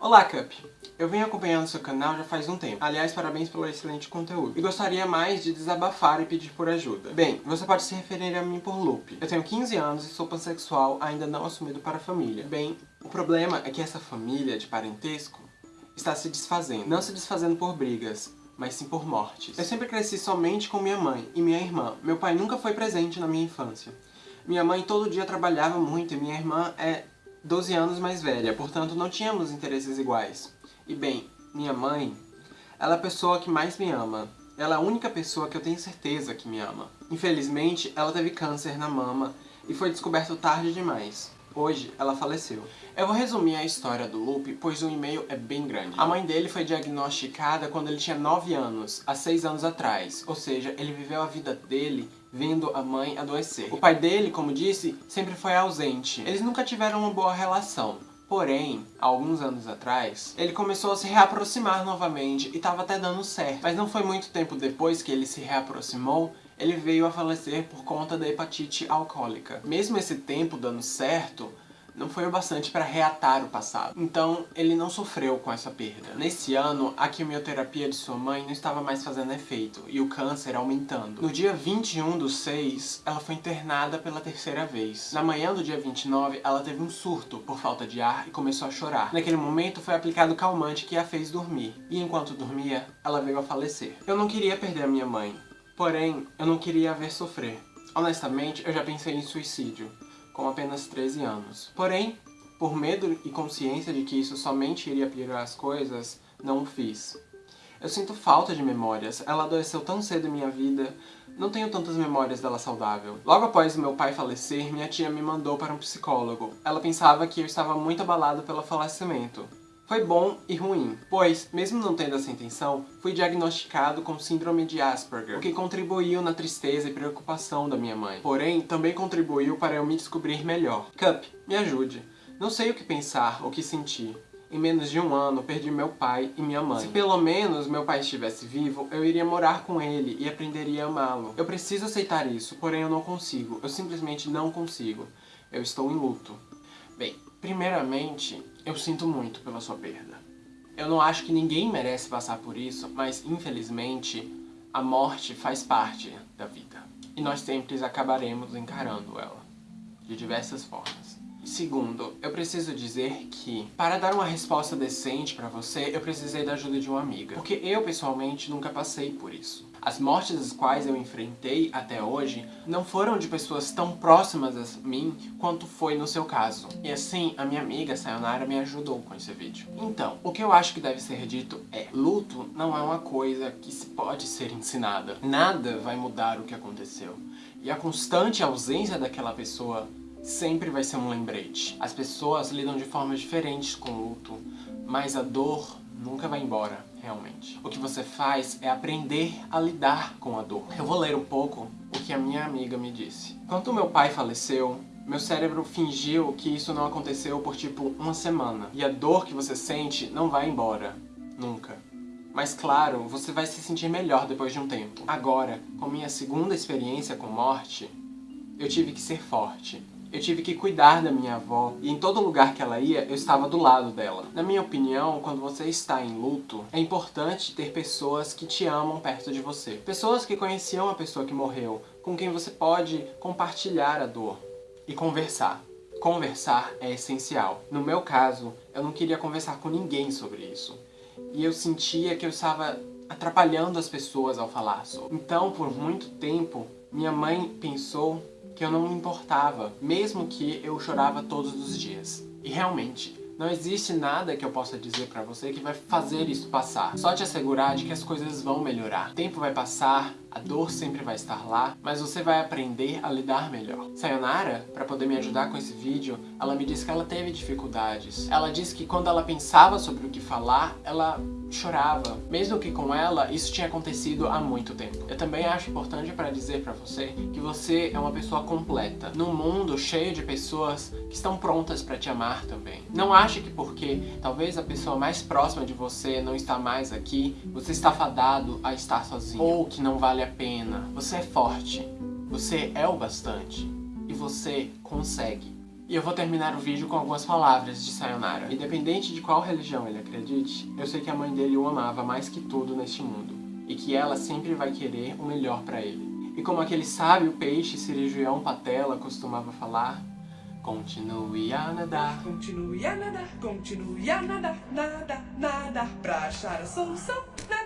Olá, Cup! Eu venho acompanhando seu canal já faz um tempo. Aliás, parabéns pelo excelente conteúdo. E gostaria mais de desabafar e pedir por ajuda. Bem, você pode se referir a mim por Lupe. Eu tenho 15 anos e sou pansexual, ainda não assumido para a família. Bem, o problema é que essa família de parentesco está se desfazendo. Não se desfazendo por brigas, mas sim por mortes. Eu sempre cresci somente com minha mãe e minha irmã. Meu pai nunca foi presente na minha infância. Minha mãe todo dia trabalhava muito e minha irmã é 12 anos mais velha, portanto não tínhamos interesses iguais. E bem, minha mãe, ela é a pessoa que mais me ama. Ela é a única pessoa que eu tenho certeza que me ama. Infelizmente, ela teve câncer na mama e foi descoberto tarde demais. Hoje, ela faleceu. Eu vou resumir a história do Lupe, pois o e-mail é bem grande. A mãe dele foi diagnosticada quando ele tinha 9 anos, há 6 anos atrás. Ou seja, ele viveu a vida dele vendo a mãe adoecer. O pai dele, como disse, sempre foi ausente. Eles nunca tiveram uma boa relação. Porém, alguns anos atrás, ele começou a se reaproximar novamente e estava até dando certo. Mas não foi muito tempo depois que ele se reaproximou ele veio a falecer por conta da hepatite alcoólica. Mesmo esse tempo dando certo, não foi o bastante para reatar o passado. Então, ele não sofreu com essa perda. Nesse ano, a quimioterapia de sua mãe não estava mais fazendo efeito, e o câncer aumentando. No dia 21 do 6, ela foi internada pela terceira vez. Na manhã do dia 29, ela teve um surto por falta de ar e começou a chorar. Naquele momento, foi aplicado calmante que a fez dormir. E enquanto dormia, ela veio a falecer. Eu não queria perder a minha mãe, Porém, eu não queria a ver sofrer. Honestamente, eu já pensei em suicídio, com apenas 13 anos. Porém, por medo e consciência de que isso somente iria piorar as coisas, não o fiz. Eu sinto falta de memórias, ela adoeceu tão cedo em minha vida, não tenho tantas memórias dela saudável. Logo após meu pai falecer, minha tia me mandou para um psicólogo. Ela pensava que eu estava muito abalado pelo falecimento. Foi bom e ruim, pois, mesmo não tendo essa intenção, fui diagnosticado com síndrome de Asperger, o que contribuiu na tristeza e preocupação da minha mãe. Porém, também contribuiu para eu me descobrir melhor. Cup, me ajude. Não sei o que pensar, o que sentir. Em menos de um ano, perdi meu pai e minha mãe. Se pelo menos meu pai estivesse vivo, eu iria morar com ele e aprenderia a amá-lo. Eu preciso aceitar isso, porém eu não consigo. Eu simplesmente não consigo. Eu estou em luto. Bem, primeiramente, eu sinto muito pela sua perda. Eu não acho que ninguém merece passar por isso, mas infelizmente a morte faz parte da vida. E nós sempre acabaremos encarando ela, de diversas formas. Segundo, eu preciso dizer que, para dar uma resposta decente pra você, eu precisei da ajuda de uma amiga. Porque eu, pessoalmente, nunca passei por isso. As mortes as quais eu enfrentei até hoje não foram de pessoas tão próximas a mim quanto foi no seu caso. E assim, a minha amiga Sayonara me ajudou com esse vídeo. Então, o que eu acho que deve ser dito é luto não é uma coisa que se pode ser ensinada. Nada vai mudar o que aconteceu. E a constante ausência daquela pessoa sempre vai ser um lembrete. As pessoas lidam de formas diferentes com o luto, mas a dor nunca vai embora, realmente. O que você faz é aprender a lidar com a dor. Eu vou ler um pouco o que a minha amiga me disse. Quando meu pai faleceu, meu cérebro fingiu que isso não aconteceu por tipo uma semana. E a dor que você sente não vai embora. Nunca. Mas claro, você vai se sentir melhor depois de um tempo. Agora, com minha segunda experiência com morte, eu tive que ser forte. Eu tive que cuidar da minha avó e em todo lugar que ela ia, eu estava do lado dela. Na minha opinião, quando você está em luto, é importante ter pessoas que te amam perto de você. Pessoas que conheciam a pessoa que morreu, com quem você pode compartilhar a dor e conversar. Conversar é essencial. No meu caso, eu não queria conversar com ninguém sobre isso. E eu sentia que eu estava atrapalhando as pessoas ao falar sobre. Então, por muito tempo, minha mãe pensou que eu não me importava, mesmo que eu chorava todos os dias. E realmente, não existe nada que eu possa dizer pra você que vai fazer isso passar. Só te assegurar de que as coisas vão melhorar. O tempo vai passar, a dor sempre vai estar lá, mas você vai aprender a lidar melhor. Sayonara, para poder me ajudar com esse vídeo, ela me disse que ela teve dificuldades. Ela disse que quando ela pensava sobre o que falar, ela chorava. Mesmo que com ela, isso tinha acontecido há muito tempo. Eu também acho importante para dizer para você que você é uma pessoa completa. Num mundo cheio de pessoas que estão prontas para te amar também. Não ache que porque talvez a pessoa mais próxima de você não está mais aqui, você está fadado a estar sozinho. Ou que não vale a pena. Você é forte. Você é o bastante. E você consegue. E eu vou terminar o vídeo com algumas palavras de Sayonara. Independente de qual religião ele acredite, eu sei que a mãe dele o amava mais que tudo neste mundo. E que ela sempre vai querer o melhor pra ele. E como aquele sábio peixe cirurgião patela costumava falar, Continue a nadar. Continue a nadar, continue a nadar, nada, nada, pra achar a solução, nada.